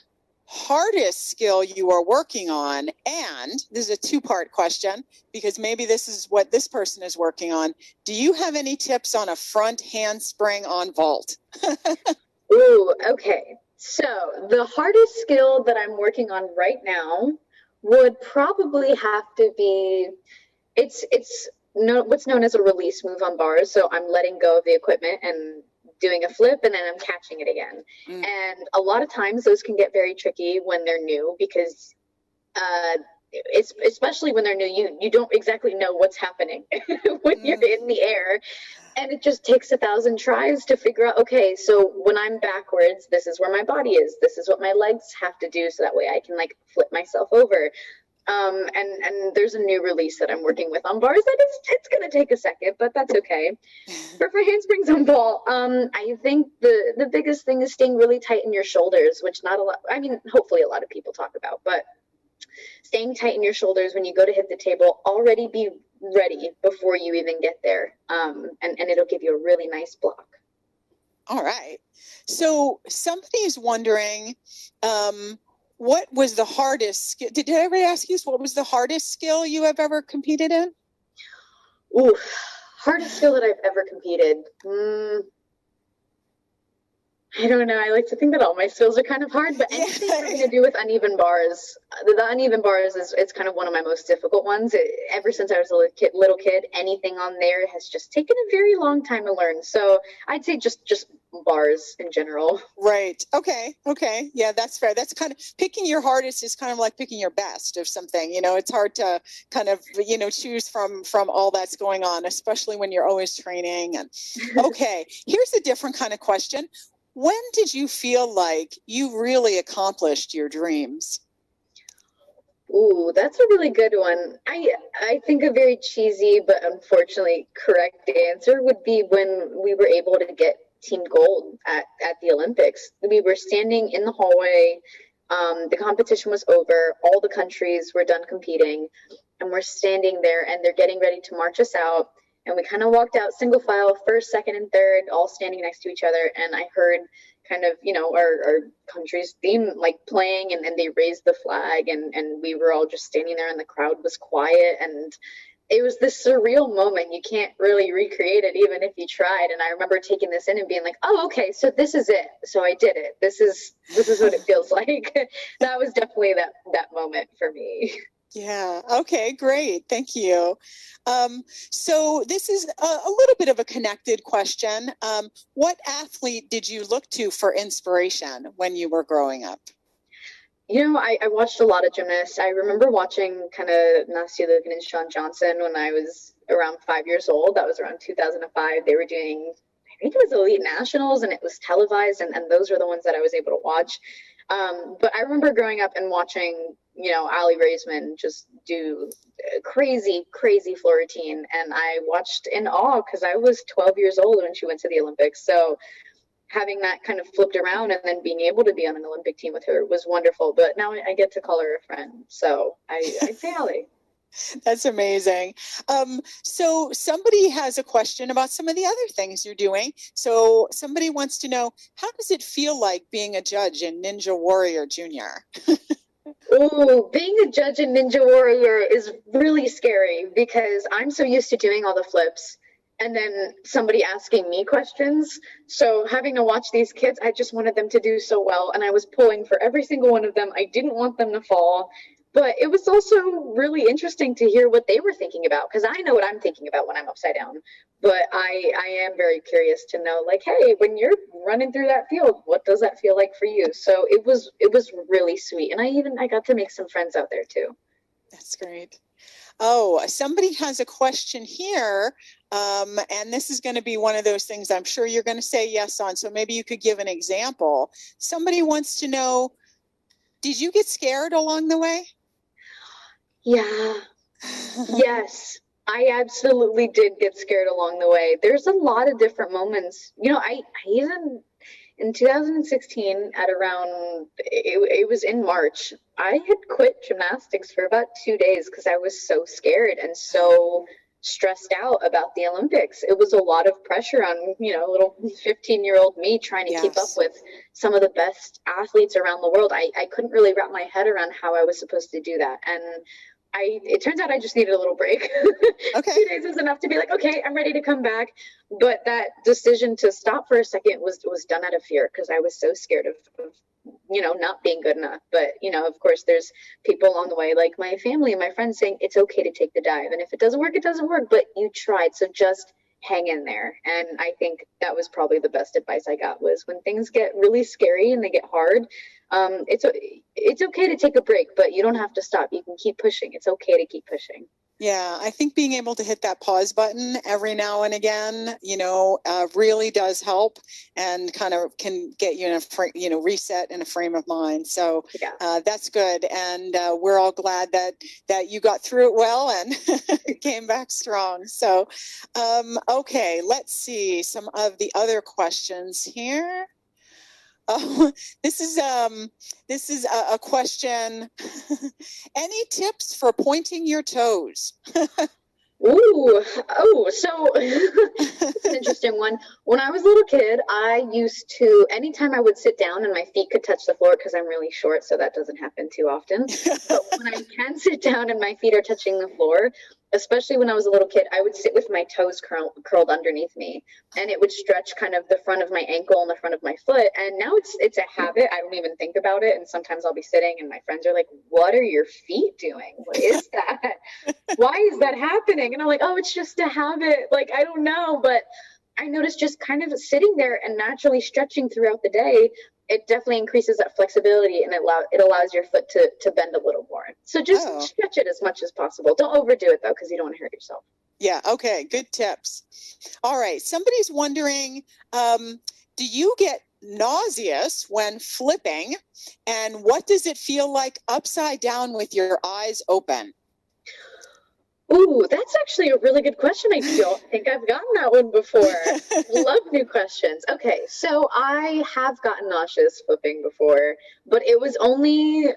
hardest skill you are working on? And this is a two part question because maybe this is what this person is working on. Do you have any tips on a front handspring on vault? [laughs] Ooh, okay. So the hardest skill that I'm working on right now would probably have to be it's it's no what's known as a release move on bars. So I'm letting go of the equipment and doing a flip and then I'm catching it again. Mm. And a lot of times those can get very tricky when they're new because uh it's especially when they're new you you don't exactly know what's happening [laughs] when you're Mm. in the air and it just takes a thousand tries to figure out okay so when i'm backwards this is where my body is this is what my legs have to do so that way i can like flip myself over um, and and there's a new release that i'm working with on bars that is it's going to take a second but that's okay. [laughs] For, for handsprings on vault um, i think the the biggest thing is staying really tight in your shoulders which not a lot i mean hopefully a lot of people talk about but staying tight in your shoulders when you go to hit the table already be ready before you even get there. Um, and, and it'll give you a really nice block. All right. So somebody's wondering, um, what was the hardest skill? Did, I ever ask you? What was the hardest skill you have ever competed in? Ooh, hardest skill that I've ever competed. Mm, I don't know. I like to think that all my skills are kind of hard, but Yeah. anything having to do with uneven bars, the, the uneven bars is it's kind of one of my most difficult ones. It, ever since I was a little kid, little kid, anything on there has just taken a very long time to learn. So I'd say just just bars in general. Right. Okay. Okay. Yeah, that's fair. That's kind of picking your hardest is kind of like picking your best of something. You know, it's hard to kind of you know choose from from all that's going on, especially when you're always training. And [laughs] okay, here's a different kind of question. When did you feel like you really accomplished your dreams? Ooh, that's a really good one. I I think a very cheesy but unfortunately correct answer would be when we were able to get team gold at, at the Olympics. We were standing in the hallway. Um, the competition was over. All the countries were done competing, and we're standing there, and they're getting ready to march us out. And we kind of walked out single file, first, second, and third, all standing next to each other. And I heard kind of, you know, our, our country's theme like playing, and then they raised the flag, and, and we were all just standing there, and the crowd was quiet. And it was this surreal moment. You can't really recreate it, even if you tried. And I remember taking this in and being like, oh, okay, so this is it. So I did it. This is this is what it feels [laughs] like. that was definitely that that moment for me. Yeah. Okay. Great. Thank you. Um, so this is a, a little bit of a connected question. Um, what athlete did you look to for inspiration when you were growing up? You know, I, I watched a lot of gymnasts. I remember watching kind of Nastia Liukin and Shawn Johnson when I was around five years old. That was around 2005. They were doing, I think it was Elite Nationals, and it was televised, and, and those were the ones that I was able to watch. Um, but I remember growing up and watching, you know, Aly Raisman just do crazy, crazy floor routine. And I watched in awe because I was 12 years old when she went to the Olympics. So having that kind of flipped around and then being able to be on an Olympic team with her was wonderful. But now I get to call her a friend. So I, I say Aly. [laughs] That's amazing. Um, so somebody has a question about some of the other things you're doing. So somebody wants to know how does it feel like being a judge in Ninja Warrior Junior? [laughs] Ooh, being a judge in Ninja Warrior is really scary because I'm so used to doing all the flips and then somebody asking me questions. So having to watch these kids, I just wanted them to do so well. And I was pulling for every single one of them. I didn't want them to fall. But it was also really interesting to hear what they were thinking about because I know what I'm thinking about when I'm upside down. But I, I am very curious to know, like, hey, when you're running through that field, what does that feel like for you? So it was it was really sweet, and I even I got to make some friends out there too. That's great. Oh, somebody has a question here. Um, and this is going to be one of those things I'm sure you're going to say yes on. So maybe you could give an example. Somebody wants to know Did you get scared along the way? Yeah. [laughs] yes. I absolutely did get scared along the way. There's a lot of different moments. You know, I, I even in 2016 at around it, it was in March, I had quit gymnastics for about 2 days cuz I was so scared and so stressed out about the Olympics. It was a lot of pressure on, you know, little 15 year old me trying to yes. keep up with some of the best athletes around the world. I, I couldn't really wrap my head around how I was supposed to do that. And I it turns out I just needed a little break. [laughs] Okay. Two days was enough to be like, okay, I'm ready to come back. But that decision to stop for a second was was done out of fear because I was so scared of, of you know not being good enough but you know of course there's people along the way like my family and my friends saying it's okay to take the dive and if it doesn't work it doesn't work but you tried so just hang in there. And i think that was probably the best advice i got was when things get really scary and they get hard um, it's it's okay to take a break but you don't have to stop. You can keep pushing. It's okay to keep pushing yeah, I think being able to hit that pause button every now and again, you know, uh, really does help and kind of can get you in a fr- you know reset in a frame of mind. So yeah. uh, that's good, and uh, we're all glad that that you got through it well and [laughs] came back strong. So, um, okay, let's see some of the other questions here. Oh, [laughs] this is um, this is a, a question. [laughs] Any tips for pointing your toes? [laughs] Ooh, oh, so it's an interesting one. When I was a little kid, I used to, anytime I would sit down and my feet could touch the floor, because I'm really short, so that doesn't happen too often. but when I can sit down and my feet are touching the floor, especially when I was a little kid, I would sit with my toes curl, curled underneath me, and it would stretch kind of the front of my ankle and the front of my foot. And now it's it's a habit. I don't even think about it. And sometimes I'll be sitting, and my friends are like, "What are your feet doing? What is [laughs] that? Why is that happening?" And I'm like, "Oh, it's just a habit. Like I don't know, but." I noticed just kind of sitting there and naturally stretching throughout the day it definitely increases that flexibility and it, allow, it allows your foot to, to bend a little more. So just oh. stretch it as much as possible. Don't overdo it though, because you don't want to hurt yourself. Yeah. Okay. Good tips. All right. Somebody's wondering, um, do you get nauseous when flipping and what does it feel like upside down with your eyes open? Ooh, that's actually a really good question. I don't [laughs] think I've gotten that one before. Love new questions. Okay, so I have gotten nauseous flipping before, but it was only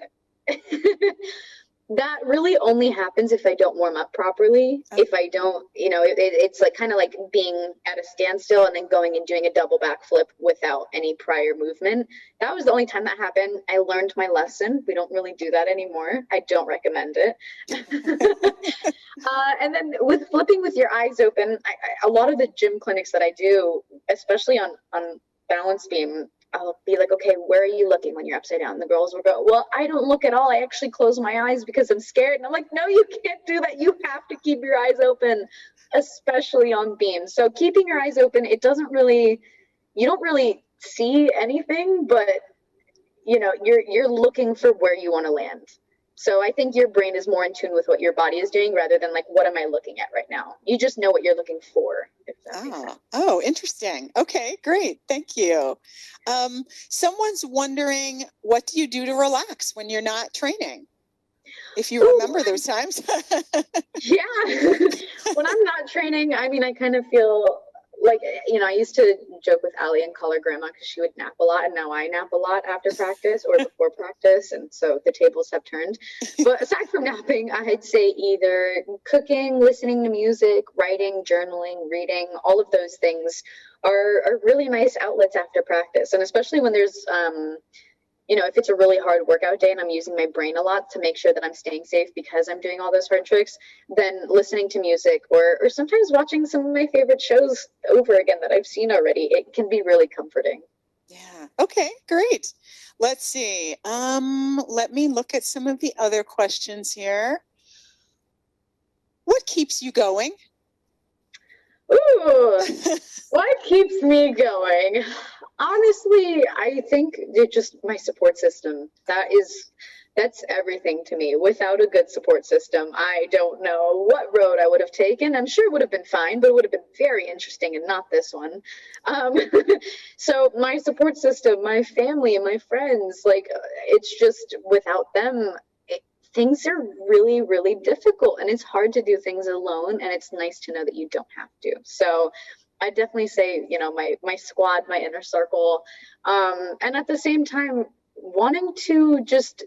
[laughs] that really only happens if I don't warm up properly. Okay. If I don't, you know, it, it's like kind of like being at a standstill and then going and doing a double backflip without any prior movement. That was the only time that happened. I learned my lesson. We don't really do that anymore. I don't recommend it. [laughs] uh, and then with flipping with your eyes open, I, I, a lot of the gym clinics that I do, especially on on balance beam, I'll be like, okay, where are you looking when you're upside down? The girls will go, well, I don't look at all. I actually close my eyes because I'm scared. And I'm like, no, you can't do that. You have to keep your eyes open, especially on beams. So keeping your eyes open, it doesn't really, you don't really see anything, but you know, you're you're looking for where you want to land. So I think your brain is more in tune with what your body is doing rather than like, what am I looking at right now? You just know what you're looking for. oh, oh, interesting. Okay, great. Thank you. Um, someone's wondering, what do you do to relax when you're not training? If you remember Ooh. those times. [laughs] yeah. [laughs] when I'm not training, I mean, I kind of feel like you know, I used to joke with Aly and call her grandma because she would nap a lot, and now I nap a lot after practice or before [laughs] practice, and so the tables have turned. But aside from napping, I'd say either cooking, listening to music, writing, journaling, reading, all of those things are are really nice outlets after practice, and especially when there's um, you know, if it's a really hard workout day and I'm using my brain a lot to make sure that I'm staying safe because I'm doing all those hard tricks, then listening to music or or sometimes watching some of my favorite shows over again that I've seen already, it can be really comforting. Yeah. Okay, great. Let's see. Um, let me look at some of the other questions here. What keeps you going? Ooh, [laughs] what keeps me going? Honestly, I think it's just my support system. That is that's everything to me. Without a good support system, I don't know what road I would have taken. I'm sure it would have been fine, but it would have been very interesting and not this one. Um, [laughs] so my support system, my family and my friends, like it's just without them, things are really, really difficult and it's hard to do things alone. And it's nice to know that you don't have to. So I definitely say, you know, my, my squad, my inner circle. Um, and at the same time, wanting to just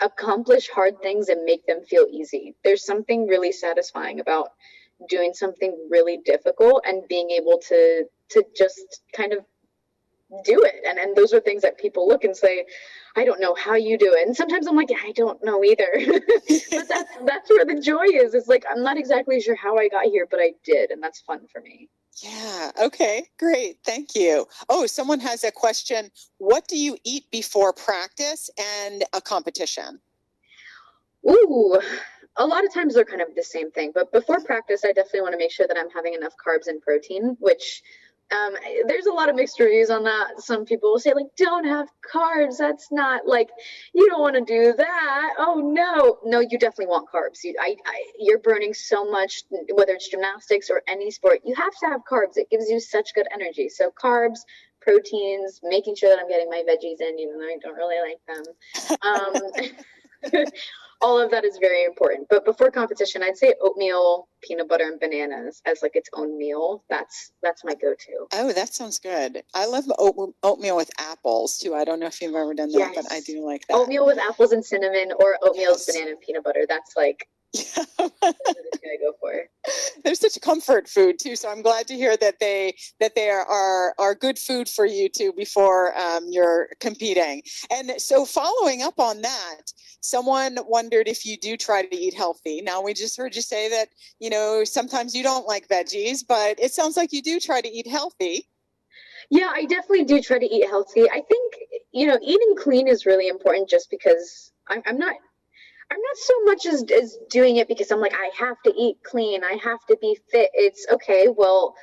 accomplish hard things and make them feel easy. There's something really satisfying about doing something really difficult and being able to to just kind of do it. And and those are things that people look and say, I don't know how you do it. And sometimes I'm like, I don't know either. [laughs] but that's that's where the joy is. It's like I'm not exactly sure how I got here, but I did, and that's fun for me. Yeah. Okay. Great. Thank you. Oh, someone has a question. What do you eat before practice and a competition? Ooh, a lot of times they're kind of the same thing. But before practice, I definitely want to make sure that I'm having enough carbs and protein, which um, there's a lot of mixed reviews on that. Some people will say like, "Don't have carbs. That's not like you don't want to do that." Oh no, no, you definitely want carbs. You, I, I, you're burning so much, whether it's gymnastics or any sport. You have to have carbs. It gives you such good energy. So carbs, proteins, making sure that I'm getting my veggies in, even though I don't really like them. Um, [laughs] [laughs] all of that is very important. But before competition, I'd say oatmeal, peanut butter, and bananas as like its own meal. That's that's my go-to. Oh, that sounds good. I love oatmeal with apples too. I don't know if you've ever done that, yes. but I do like that. Oatmeal with apples and cinnamon, or oatmeal yes. with banana and peanut butter. That's like yeah. Go for. They're such comfort food too, so I'm glad to hear that they that they are are, are good food for you too before um, you're competing. And so, following up on that, someone wondered if you do try to eat healthy. Now we just heard you say that you know sometimes you don't like veggies, but it sounds like you do try to eat healthy. Yeah, I definitely do try to eat healthy. I think you know eating clean is really important, just because I'm, I'm not I'm not so much as, as doing it because I'm like, I have to eat clean, I have to be fit. It's okay, well,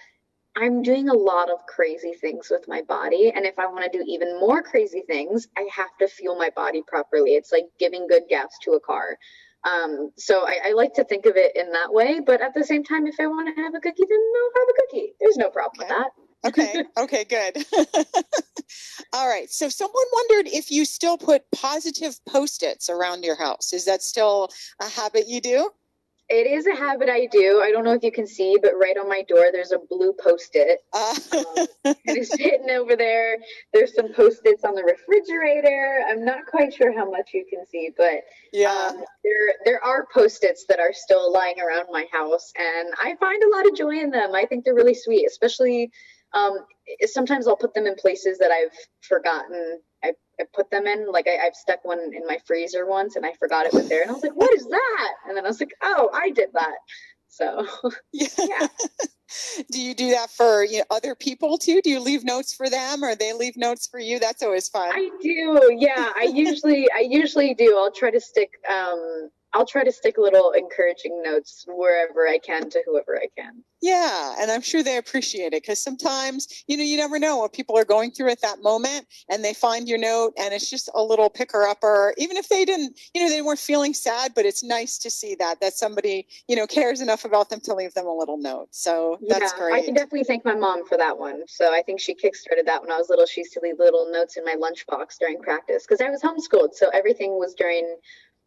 I'm doing a lot of crazy things with my body. And if I want to do even more crazy things, I have to fuel my body properly. It's like giving good gas to a car. Um, so I, I, like to think of it in that way. But at the same time, if I want to have a cookie, then I'll have a cookie. There's no problem okay. with that. Okay. [laughs] Okay, good. [laughs] All right. So someone wondered if you still put positive post-its around your house. Is that still a habit you do? It is a habit I do. I don't know if you can see, but right on my door, there's a blue post-it. [laughs] Uh. um, it's sitting over there. There's some post-its on the refrigerator. I'm not quite sure how much you can see, but yeah, um, there there are post-its that are still lying around my house, and I find a lot of joy in them. I think they're really sweet, especially um, sometimes I'll put them in places that I've forgotten. I, I put them in, like I, have stuck one in my freezer once and I forgot it was there. And I was like, what is that? And then I was like, oh, I did that. So, [laughs] yeah. yeah. [laughs] do you do that for you know, other people too? Do you leave notes for them or they leave notes for you? That's always fun. I do. Yeah. I usually, I usually do. I'll try to stick, um, I'll try to stick little encouraging notes wherever I can to whoever I can. Yeah, and I'm sure they appreciate it because sometimes, you know, you never know what people are going through at that moment and they find your note and it's just a little picker upper, even if they didn't, you know, they weren't feeling sad, but it's nice to see that, that somebody, you know, cares enough about them to leave them a little note. So that's yeah, great. I can definitely thank my mom for that one. So I think she kickstarted that when I was little. She used to leave little notes in my lunchbox during practice because I was homeschooled. So everything was during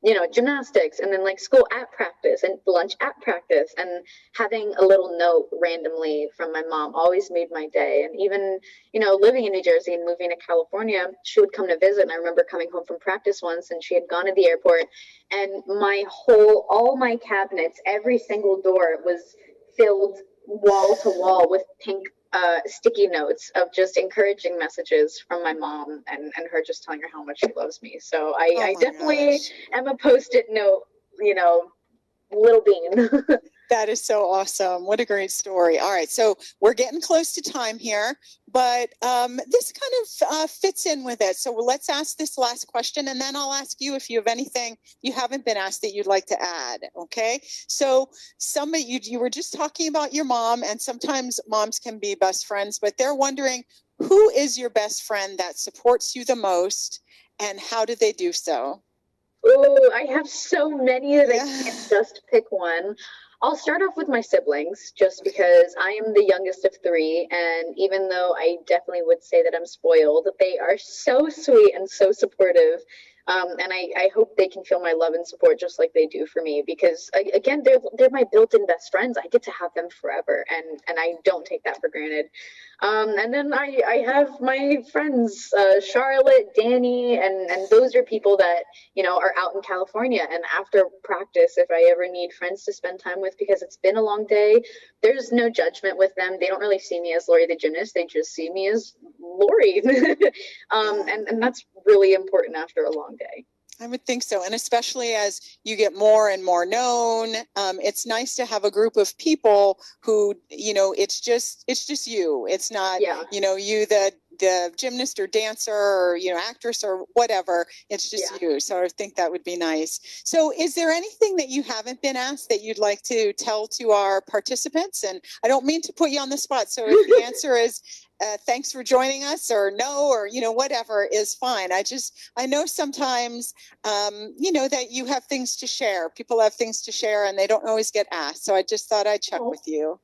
you know, gymnastics and then like school at practice and lunch at practice and having a little note randomly from my mom always made my day. And even, you know, living in New Jersey and moving to California, she would come to visit. And I remember coming home from practice once and she had gone to the airport and my whole, all my cabinets, every single door was filled wall to wall with pink uh, sticky notes of just encouraging messages from my mom and, and her just telling her how much she loves me. So I, oh I definitely gosh. am a post-it note, you know, little bean. [laughs] That is so awesome. What a great story. All right, so we're getting close to time here, but um, this kind of uh, fits in with it. So let's ask this last question, and then I'll ask you if you have anything you haven't been asked that you'd like to add. Okay. So somebody, you, you were just talking about your mom, and sometimes moms can be best friends, but they're wondering who is your best friend that supports you the most, and how do they do so? Oh, I have so many that yeah. I can't just pick one. I'll start off with my siblings just because I am the youngest of three. And even though I definitely would say that I'm spoiled, they are so sweet and so supportive. Um, and I, I hope they can feel my love and support just like they do for me because again, they're, they're my built-in best friends. I get to have them forever and, and I don't take that for granted. Um, and then I, I have my friends, uh, Charlotte, Danny, and, and those are people that, you know, are out in California. And after practice, if I ever need friends to spend time with because it's been a long day, there's no judgment with them. They don't really see me as Laurie the gymnast. They just see me as Laurie. [laughs] um, and, and that's really important after a long day. I would think so. And especially as you get more and more known, um, it's nice to have a group of people who, you know, it's just, it's just you. It's not, yeah. you know, you, the, the gymnast or dancer or, you know, actress or whatever. It's just yeah. you. So I think that would be nice. So is there anything that you haven't been asked that you'd like to tell to our participants? And I don't mean to put you on the spot. So if the [laughs] answer is, uh, thanks for joining us or no or you know whatever is fine. I just i know sometimes um, you know that you have things to share. People have things to share and they don't always get asked so i just thought i'd check oh, with you.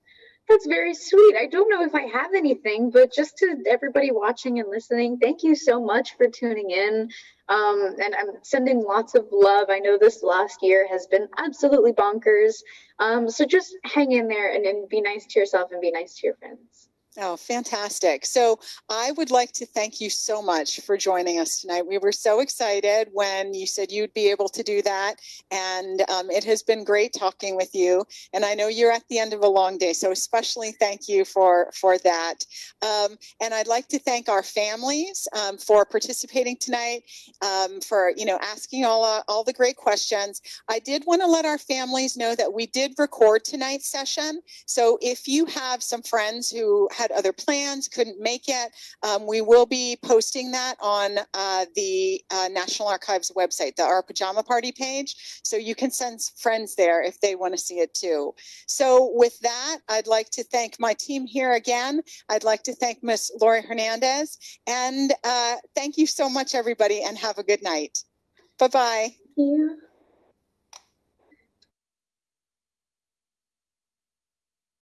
That's very sweet. I don't know if i have anything but just to everybody watching and listening thank you so much for tuning in. Um, and i'm sending lots of love. I know this last year has been absolutely bonkers. Um, so just hang in there and, and be nice to yourself and be nice to your friends Oh, fantastic. So I would like to thank you so much for joining us tonight. We were so excited when you said you'd be able to do that. And um, it has been great talking with you. And I know you're at the end of a long day, so especially thank you for, for that. Um, and I'd like to thank our families um, for participating tonight, um, for, you know, asking all, uh, all the great questions. I did want to let our families know that we did record tonight's session. So if you have some friends who had other plans, couldn't make it. Um, we will be posting that on uh, the uh, National Archives website, the Our Pajama Party page. So you can send friends there if they want to see it too. So with that, I'd like to thank my team here again. I'd like to thank Miss Laurie Hernandez. And uh, thank you so much, everybody, and have a good night. Bye-bye. Thank you.